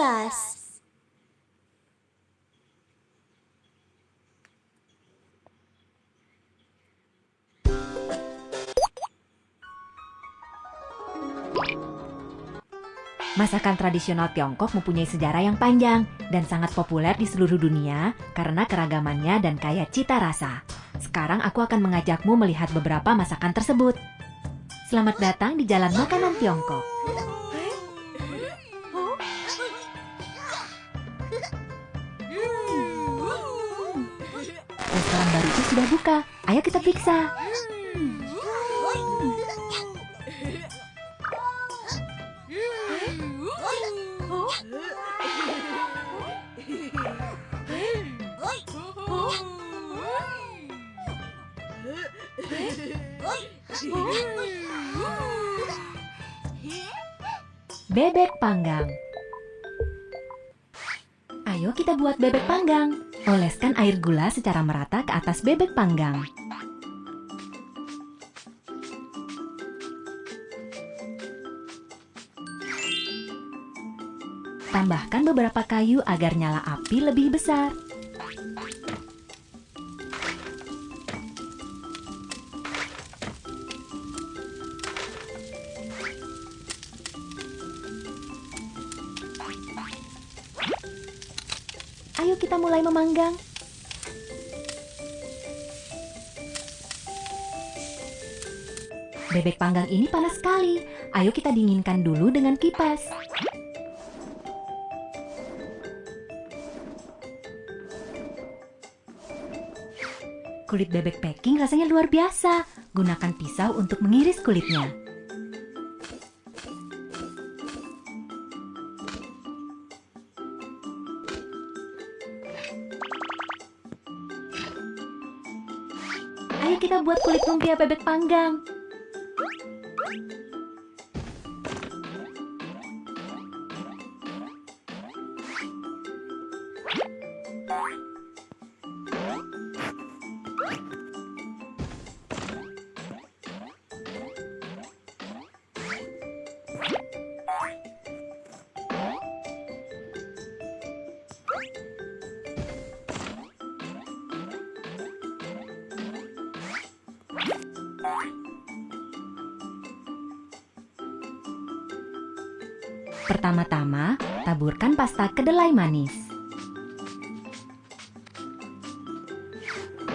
kipas. Masakan tradisional Tiongkok mempunyai sejarah yang panjang dan sangat populer di seluruh dunia karena keragamannya dan kaya cita rasa. Sekarang aku akan mengajakmu melihat beberapa masakan tersebut. Selamat datang di Jalan Makanan Tiongkok. Restoran baru itu sudah buka. Ayo kita periksa. Bebek panggang. Ayo kita buat bebek panggang. Oleskan air gula secara merata ke atas bebek panggang. Tambahkan beberapa kayu agar nyala api lebih besar. Ayo kita mulai memanggang. Bebek panggang ini panas sekali. Ayo kita dinginkan dulu dengan kipas. Kulit bebek packing rasanya luar biasa. Gunakan pisau untuk mengiris kulitnya. Kita buat kulit lumpia bebek panggang. Pertama-tama, taburkan pasta kedelai manis.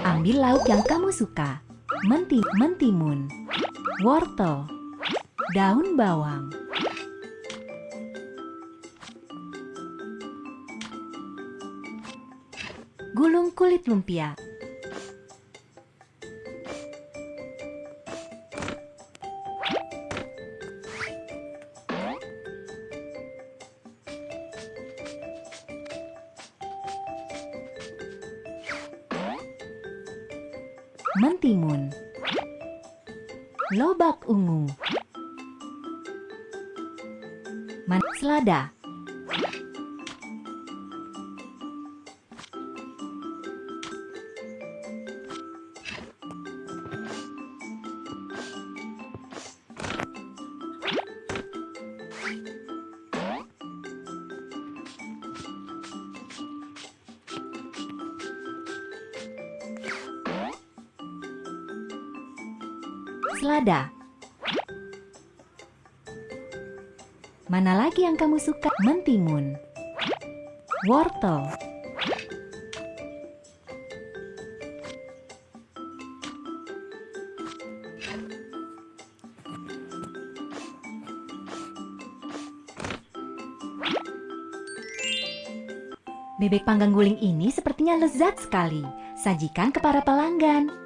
Ambil lauk yang kamu suka. Menti, mentimun, wortel, daun bawang. Gulung kulit lumpia. Mentimun, lobak ungu, man selada, selada. Mana lagi yang kamu suka? Mentimun, wortel, Bebek panggang guling ini sepertinya lezat sekali. Sajikan ke para pelanggan.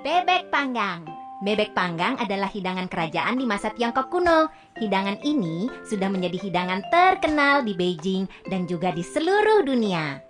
Bebek panggang. Bebek panggang adalah hidangan kerajaan di masa Tiongkok kuno. Hidangan ini sudah menjadi hidangan terkenal di Beijing dan juga di seluruh dunia.